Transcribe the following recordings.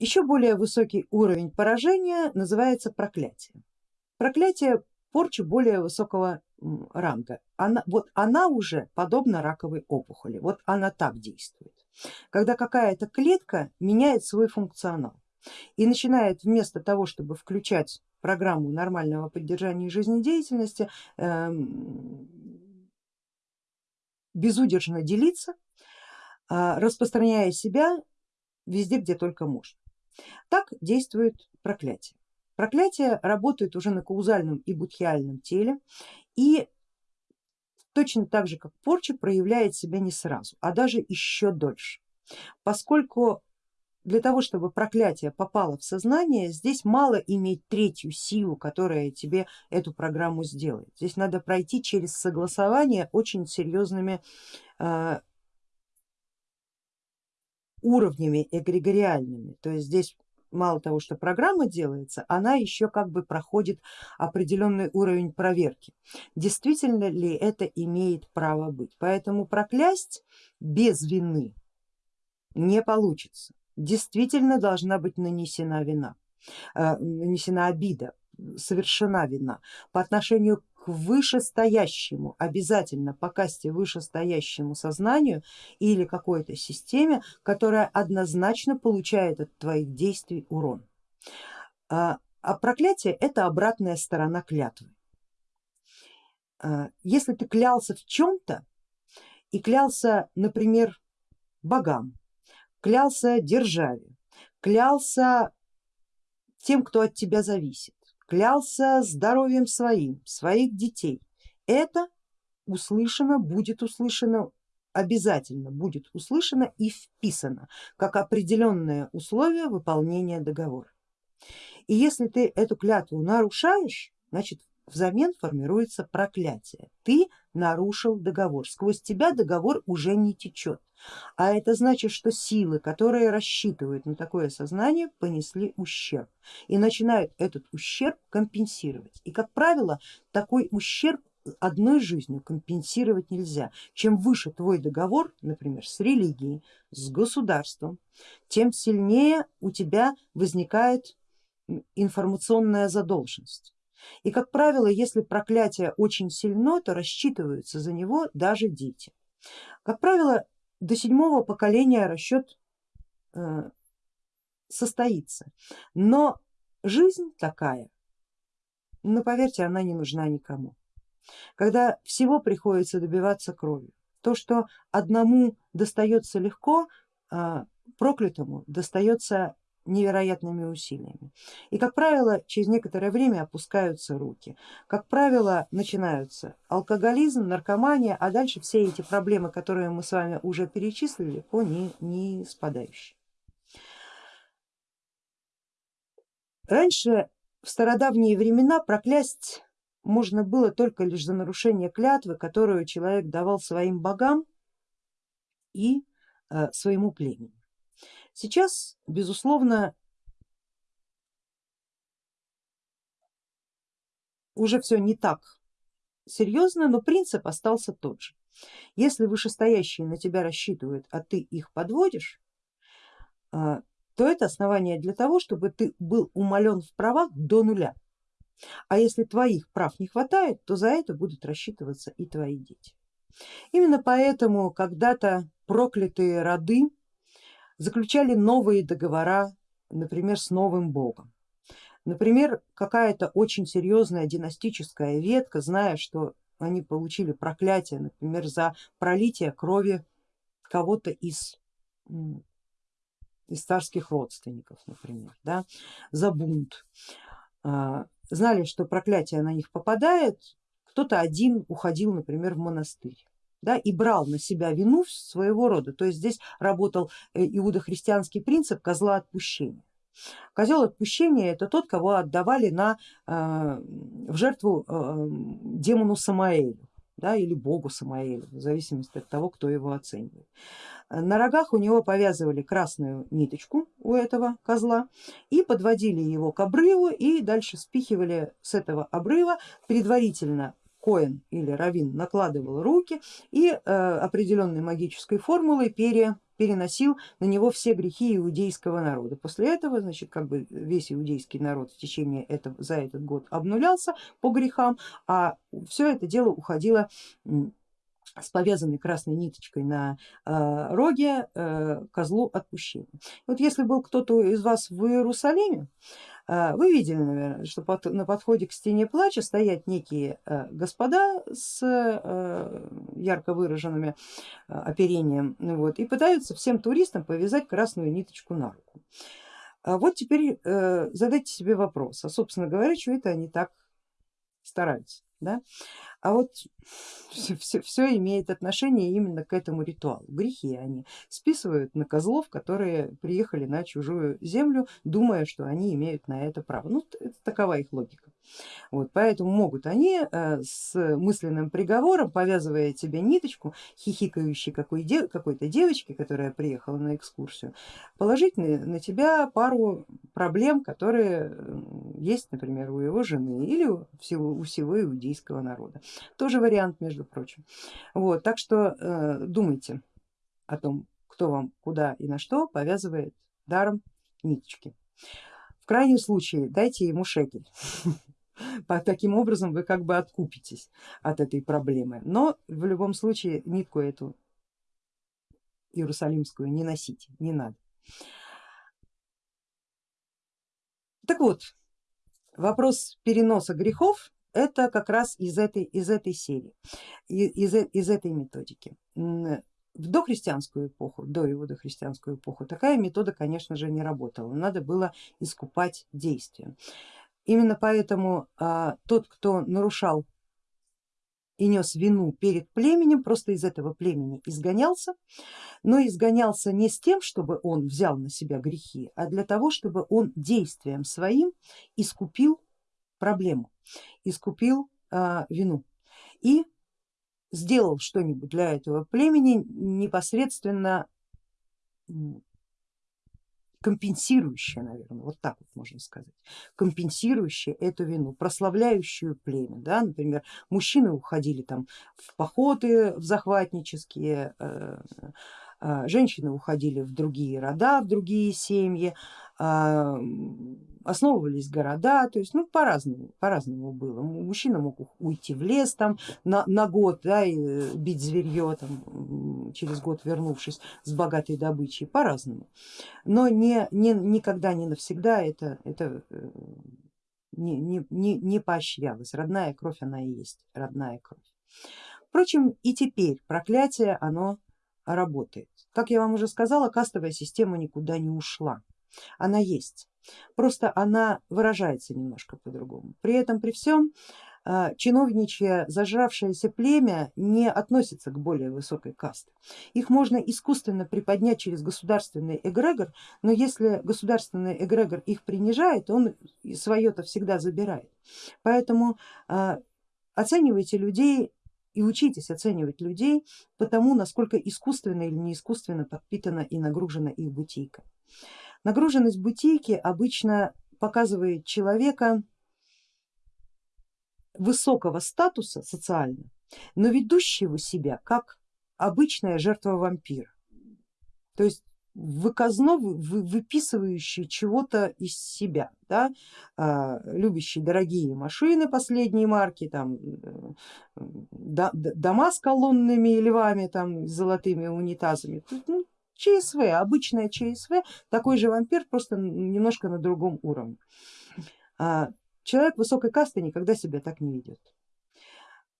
Еще более высокий уровень поражения называется проклятие. Проклятие порча более высокого ранга. Она, вот она уже подобна раковой опухоли, вот она так действует. Когда какая-то клетка меняет свой функционал и начинает вместо того, чтобы включать программу нормального поддержания жизнедеятельности, эм, безудержно делиться, а, распространяя себя везде, где только можно. Так действует проклятие. Проклятие работает уже на каузальном и будхиальном теле и точно так же как порча проявляет себя не сразу, а даже еще дольше, поскольку для того, чтобы проклятие попало в сознание, здесь мало иметь третью силу, которая тебе эту программу сделает. Здесь надо пройти через согласование очень серьезными э, уровнями эгрегориальными. То есть здесь мало того, что программа делается, она еще как бы проходит определенный уровень проверки. Действительно ли это имеет право быть? Поэтому проклясть без вины не получится действительно должна быть нанесена вина, э, нанесена обида, совершена вина по отношению вышестоящему, обязательно по касте вышестоящему сознанию или какой-то системе, которая однозначно получает от твоих действий урон. А, а проклятие это обратная сторона клятвы. А, если ты клялся в чем-то и клялся, например, богам, клялся державе, клялся тем, кто от тебя зависит, клялся здоровьем своим, своих детей. Это услышано, будет услышано, обязательно будет услышано и вписано как определенное условие выполнения договора. И если ты эту клятву нарушаешь, значит взамен формируется проклятие. Ты нарушил договор, сквозь тебя договор уже не течет. А это значит, что силы, которые рассчитывают на такое сознание, понесли ущерб и начинают этот ущерб компенсировать. И как правило, такой ущерб одной жизнью компенсировать нельзя. Чем выше твой договор, например, с религией, с государством, тем сильнее у тебя возникает информационная задолженность. И как правило, если проклятие очень сильно, то рассчитываются за него даже дети. Как правило, до седьмого поколения расчет э, состоится, но жизнь такая, но поверьте, она не нужна никому. Когда всего приходится добиваться кровью, то, что одному достается легко, э, проклятому достается невероятными усилиями. И как правило через некоторое время опускаются руки. Как правило начинаются алкоголизм, наркомания, а дальше все эти проблемы, которые мы с вами уже перечислили, по не, не спадающие. Раньше в стародавние времена проклясть можно было только лишь за нарушение клятвы, которую человек давал своим богам и э, своему племени. Сейчас, безусловно, уже все не так серьезно, но принцип остался тот же. Если вышестоящие на тебя рассчитывают, а ты их подводишь, а, то это основание для того, чтобы ты был умален в правах до нуля. А если твоих прав не хватает, то за это будут рассчитываться и твои дети. Именно поэтому когда-то проклятые роды заключали новые договора, например, с новым богом. Например, какая-то очень серьезная династическая ветка, зная, что они получили проклятие, например, за пролитие крови кого-то из, из царских родственников, например, да, за бунт. А, знали, что проклятие на них попадает, кто-то один уходил, например, в монастырь да, и брал на себя вину своего рода. То есть здесь работал э, иудохристианский принцип козла отпущения. Козел отпущения это тот, кого отдавали на, э, в жертву э, демону Самаэлю да, или богу Самаэлю, в зависимости от того, кто его оценивает. На рогах у него повязывали красную ниточку у этого козла и подводили его к обрыву и дальше спихивали с этого обрыва, предварительно Коэн или Равин накладывал руки и э, определенной магической формулой пере, переносил на него все грехи иудейского народа. После этого значит, как бы весь иудейский народ в течение этого, за этот год обнулялся по грехам, а все это дело уходило с повязанной красной ниточкой на э, роге э, козлу отпущения. Вот если был кто-то из вас в Иерусалиме, э, вы видели, наверное, что под, на подходе к стене плача стоят некие э, господа с э, ярко выраженными э, оперением вот, и пытаются всем туристам повязать красную ниточку на руку. А вот теперь э, задайте себе вопрос, а собственно говоря, что это они так стараются. Да? А вот все, все, все имеет отношение именно к этому ритуалу. Грехи они списывают на козлов, которые приехали на чужую землю, думая, что они имеют на это право. Ну, это такова их логика. Вот, поэтому могут они э, с мысленным приговором, повязывая тебе ниточку, хихикающей какой-то девочке, которая приехала на экскурсию, положить на, на тебя пару проблем, которые есть, например, у его жены или у всего, у всего иудейского народа. Тоже вариант, между прочим. Вот, так что э, думайте о том, кто вам куда и на что повязывает даром ниточки. В крайнем случае дайте ему шекель. Таким образом вы как бы откупитесь от этой проблемы. Но в любом случае нитку эту иерусалимскую не носите, не надо. Так вот, вопрос переноса грехов это как раз из этой, из этой серии, из, из этой методики. В дохристианскую эпоху, до иудохристианскую эпоху такая метода конечно же не работала, надо было искупать действия. Именно поэтому а, тот, кто нарушал и нес вину перед племенем, просто из этого племени изгонялся, но изгонялся не с тем, чтобы он взял на себя грехи, а для того, чтобы он действием своим искупил проблему, искупил а, вину и сделал что-нибудь для этого племени непосредственно компенсирующее, наверное, вот так вот можно сказать, компенсирующее эту вину, прославляющую племя. Да? Например, мужчины уходили там в походы, в захватнические, э, э, женщины уходили в другие рода, в другие семьи, а, основывались города, то есть ну, по-разному, по-разному было. Мужчина мог уйти в лес там на, на год да, и э, бить зверье, там, через год вернувшись с богатой добычей, по-разному. Но не, не, никогда, не навсегда это, это э, не, не, не, не поощрялось. Родная кровь она и есть, родная кровь. Впрочем, и теперь проклятие оно работает. Как я вам уже сказала, кастовая система никуда не ушла, она есть просто она выражается немножко по-другому. При этом при всем а, чиновничье зажравшееся племя не относится к более высокой касте. Их можно искусственно приподнять через государственный эгрегор, но если государственный эгрегор их принижает, он свое-то всегда забирает. Поэтому а, оценивайте людей и учитесь оценивать людей по тому, насколько искусственно или не искусственно подпитана и нагружена их бутейка. Нагруженность бутейки обычно показывает человека высокого статуса социально, но ведущего себя как обычная жертва вампира. То есть выказно выписывающий чего-то из себя, да, а, любящий дорогие машины последней марки, там, дома с колонными львами, там, с золотыми унитазами, ну, ЧСВ, обычная ЧСВ, такой же вампир, просто немножко на другом уровне. А, человек высокой касты никогда себя так не ведет.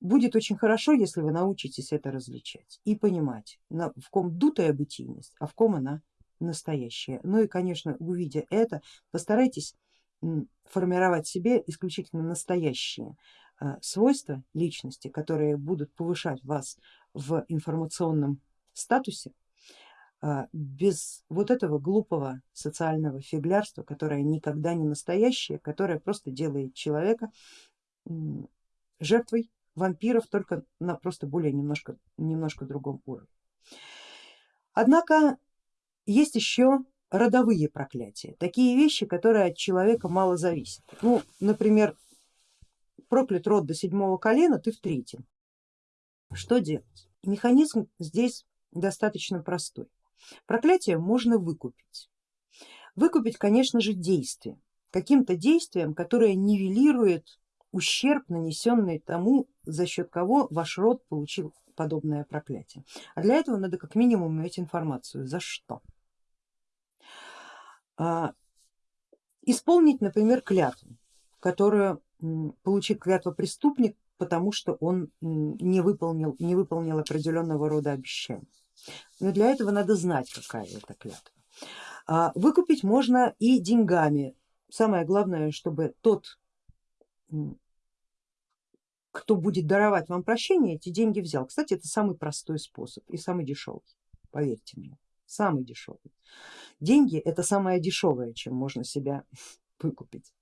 Будет очень хорошо, если вы научитесь это различать и понимать, в ком дутая бытийность, а в ком она настоящая. Ну и конечно, увидя это, постарайтесь формировать себе исключительно настоящие а, свойства личности, которые будут повышать вас в информационном статусе, без вот этого глупого социального фиглярства, которое никогда не настоящее, которое просто делает человека жертвой вампиров только на просто более немножко, немножко другом уровне. Однако есть еще родовые проклятия, такие вещи, которые от человека мало зависят. Ну, например, проклят род до седьмого колена, ты в третьем. Что делать? Механизм здесь достаточно простой. Проклятие можно выкупить. Выкупить, конечно же, действие, каким-то действием, которое нивелирует ущерб, нанесенный тому, за счет кого ваш род получил подобное проклятие. А для этого надо как минимум иметь информацию, за что. А, исполнить, например, клятву, которую получит клятва преступник, потому что он не выполнил, не выполнил определенного рода обещаний. Но для этого надо знать, какая это клятва. А, выкупить можно и деньгами. Самое главное, чтобы тот, кто будет даровать вам прощение, эти деньги взял. Кстати, это самый простой способ и самый дешевый, поверьте мне, самый дешевый. Деньги это самое дешевое, чем можно себя выкупить.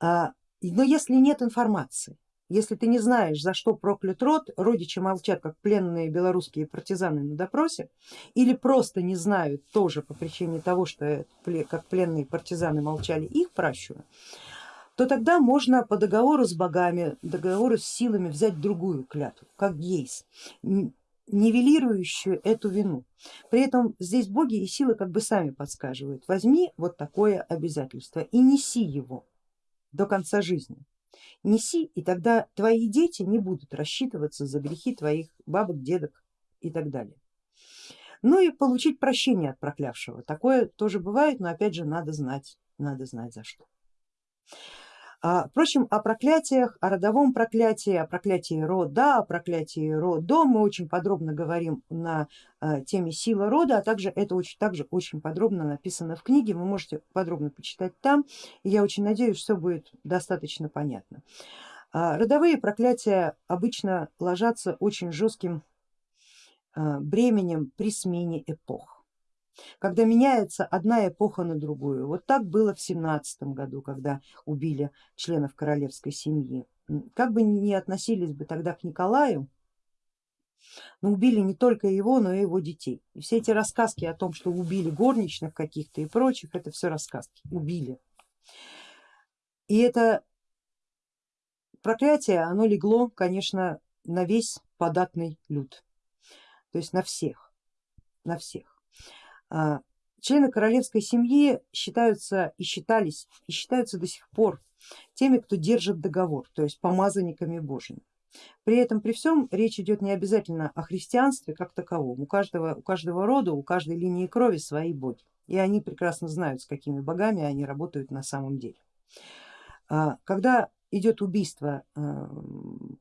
А, но если нет информации, если ты не знаешь, за что проклят род, родичи молчат, как пленные белорусские партизаны на допросе, или просто не знают тоже по причине того, что как пленные партизаны молчали их пращуры, то тогда можно по договору с богами, договору с силами взять другую клятву, как гейс, нивелирующую эту вину. При этом здесь боги и силы как бы сами подсказывают, возьми вот такое обязательство и неси его до конца жизни. Неси, и тогда твои дети не будут рассчитываться за грехи твоих бабок, дедок и так далее. Ну и получить прощение от проклявшего. Такое тоже бывает, но опять же надо знать, надо знать за что. А, впрочем, о проклятиях, о родовом проклятии, о проклятии рода, о проклятии родом мы очень подробно говорим на а, теме сила рода, а также это очень, также очень подробно написано в книге, вы можете подробно почитать там, и я очень надеюсь, что будет достаточно понятно. А, родовые проклятия обычно ложатся очень жестким бременем при смене эпох когда меняется одна эпоха на другую. Вот так было в семнадцатом году, когда убили членов королевской семьи. Как бы ни относились бы тогда к Николаю, но убили не только его, но и его детей. И все эти рассказки о том, что убили горничных каких-то и прочих, это все рассказки, убили. И это проклятие, оно легло, конечно, на весь податный люд, то есть на всех, на всех. А, члены королевской семьи считаются и считались и считаются до сих пор теми, кто держит договор, то есть помазанниками божьими. При этом при всем речь идет не обязательно о христианстве как таковом, у каждого, у каждого рода, у каждой линии крови свои боги, и они прекрасно знают, с какими богами они работают на самом деле. А, когда идет убийство э,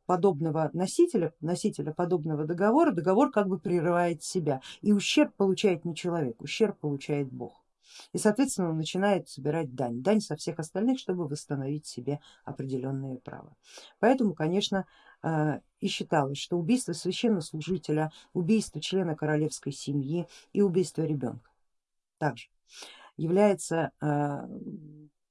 подобного носителя, носителя подобного договора, договор как бы прерывает себя и ущерб получает не человек, ущерб получает Бог. И соответственно он начинает собирать дань, дань со всех остальных, чтобы восстановить себе определенные права. Поэтому, конечно, э, и считалось, что убийство священнослужителя, убийство члена королевской семьи и убийство ребенка также является э,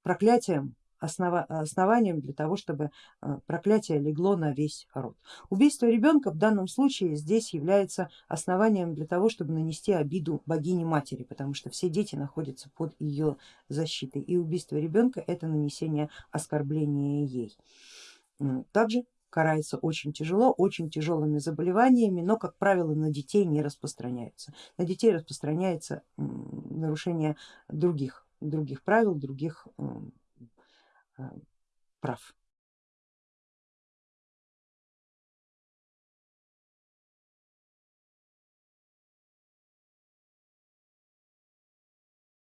проклятием основа, основанием для того, чтобы э, проклятие легло на весь род. Убийство ребенка в данном случае здесь является основанием для того, чтобы нанести обиду богине матери, потому что все дети находятся под ее защитой и убийство ребенка это нанесение оскорбления ей. Также карается очень тяжело, очень тяжелыми заболеваниями, но как правило на детей не распространяются. На детей распространяется нарушение других, других правил, других прав.